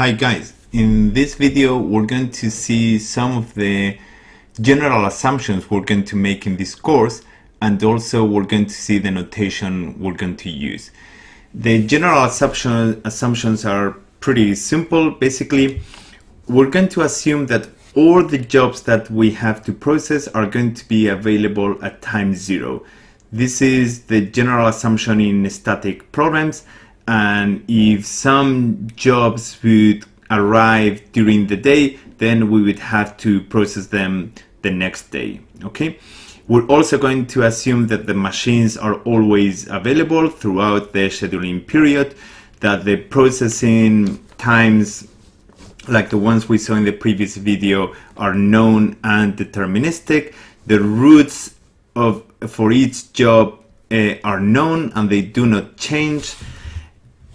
Hi guys, in this video we're going to see some of the general assumptions we're going to make in this course and also we're going to see the notation we're going to use. The general assumption, assumptions are pretty simple. Basically, we're going to assume that all the jobs that we have to process are going to be available at time zero. This is the general assumption in static problems and if some jobs would arrive during the day then we would have to process them the next day okay? We're also going to assume that the machines are always available throughout the scheduling period that the processing times like the ones we saw in the previous video are known and deterministic. The routes of for each job uh, are known and they do not change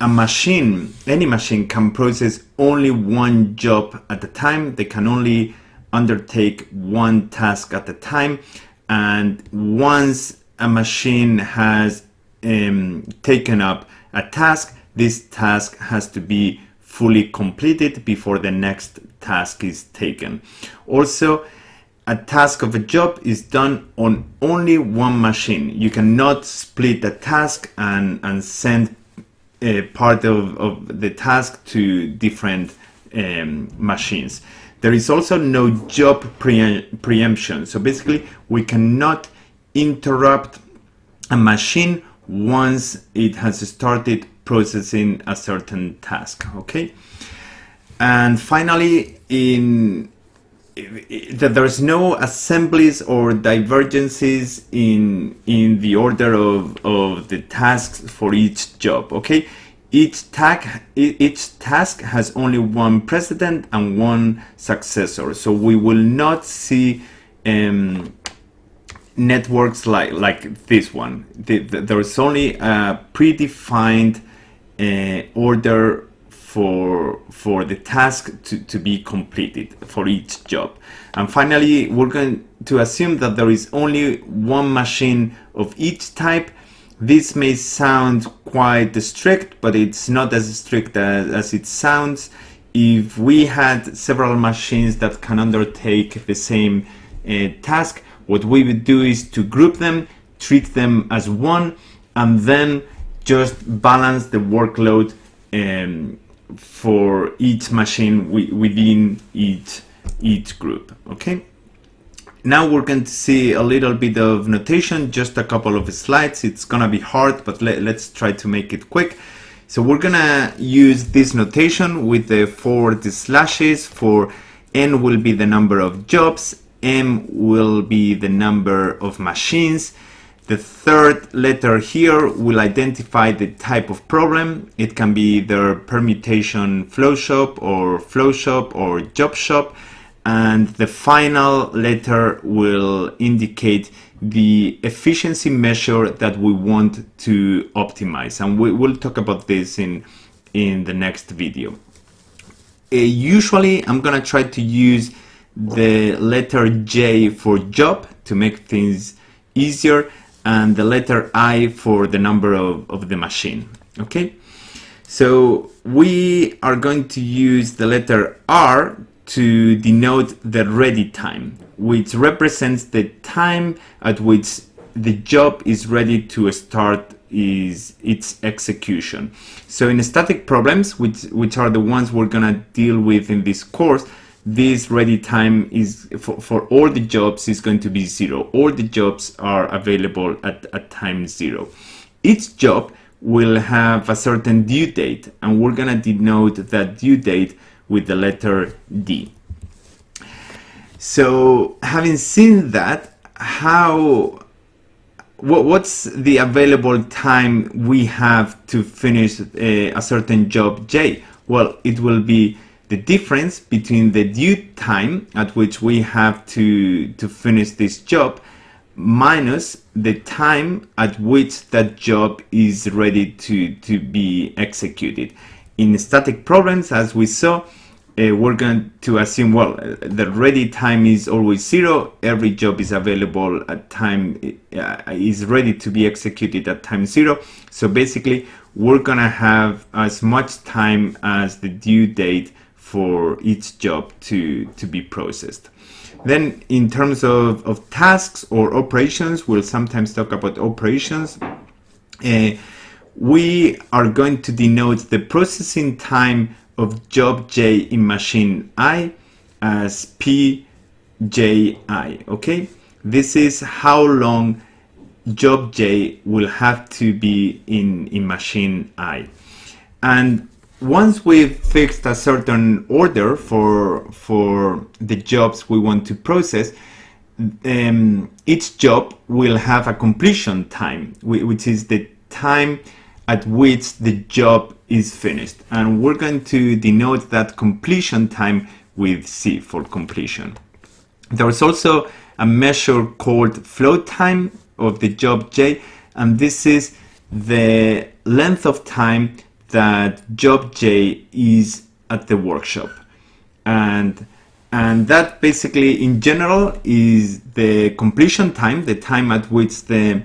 a machine, any machine can process only one job at a time. They can only undertake one task at a time. And once a machine has um, taken up a task, this task has to be fully completed before the next task is taken. Also, a task of a job is done on only one machine. You cannot split a task and, and send uh, part of, of the task to different um, machines. There is also no job pre preemption. So basically, we cannot interrupt a machine once it has started processing a certain task. Okay. And finally, in that there's no assemblies or divergences in in the order of, of the tasks for each job okay? Each tag each task has only one precedent and one successor. So we will not see um, networks like like this one. The, the, there's only a predefined uh, order for for the task to, to be completed for each job. And finally we're going to assume that there is only one machine of each type. This may sound quite strict but it's not as strict as, as it sounds. If we had several machines that can undertake the same uh, task what we would do is to group them treat them as one and then just balance the workload um, for each machine within each each group okay? Now we're going to see a little bit of notation just a couple of slides. It's gonna be hard but let, us try to make it quick. So we're gonna use this notation with the forward slashes for n will be the number of jobs m will be the number of machines the third letter here will identify the type of problem. It can be either permutation flow shop or flow shop or job shop. And the final letter will indicate the efficiency measure that we want to optimize. And we will talk about this in, in the next video. Uh, usually I'm gonna try to use the letter J for job to make things easier and the letter I for the number of, of the machine. Okay, so we are going to use the letter R to denote the ready time, which represents the time at which the job is ready to start is its execution. So in static problems, which, which are the ones we're gonna deal with in this course, this ready time is for, for all the jobs is going to be zero. All the jobs are available at, at time zero. Each job will have a certain due date and we're gonna denote that due date with the letter D. So having seen that, how what, what's the available time we have to finish a, a certain job J? Well, it will be the difference between the due time at which we have to, to finish this job minus the time at which that job is ready to, to be executed. In static problems, as we saw, uh, we're going to assume, well, the ready time is always zero. Every job is available at time, uh, is ready to be executed at time zero. So basically, we're gonna have as much time as the due date for each job to, to be processed. Then in terms of, of tasks or operations, we'll sometimes talk about operations. Uh, we are going to denote the processing time of job J in machine I as PJI, okay? This is how long job J will have to be in, in machine I. And once we've fixed a certain order for, for the jobs we want to process, um, each job will have a completion time, which is the time at which the job is finished. And we're going to denote that completion time with C for completion. There is also a measure called flow time of the job J, and this is the length of time that job J is at the workshop. And and that basically in general is the completion time, the time at which the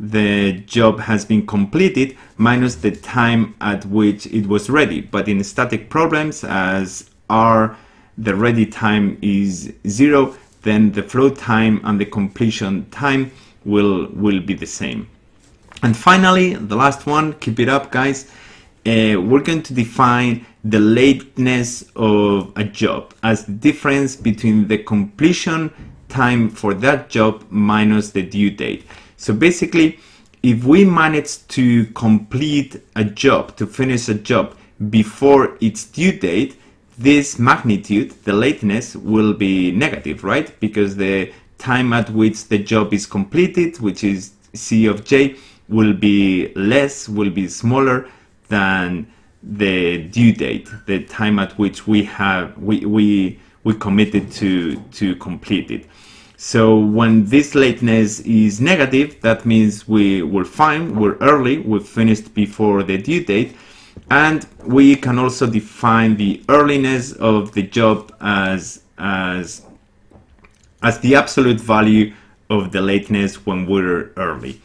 the job has been completed minus the time at which it was ready. But in static problems, as R, the ready time is zero, then the flow time and the completion time will, will be the same. And finally, the last one, keep it up guys, uh, we're going to define the lateness of a job as the difference between the completion time for that job minus the due date. So basically, if we manage to complete a job, to finish a job before its due date, this magnitude, the lateness, will be negative, right? Because the time at which the job is completed, which is C of J, will be less, will be smaller than the due date, the time at which we have we we we committed to to complete it. So when this lateness is negative, that means we were fine, we're early, we finished before the due date. And we can also define the earliness of the job as, as, as the absolute value of the lateness when we're early.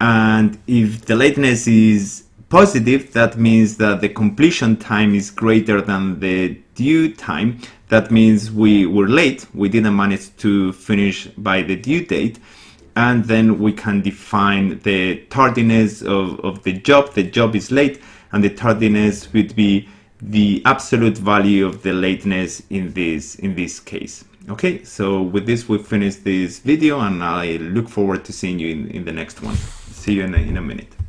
And if the lateness is positive, that means that the completion time is greater than the due time that means we were late, we didn't manage to finish by the due date, and then we can define the tardiness of, of the job. The job is late, and the tardiness would be the absolute value of the lateness in this in this case. Okay, so with this we finish this video and I look forward to seeing you in, in the next one. See you in a, in a minute.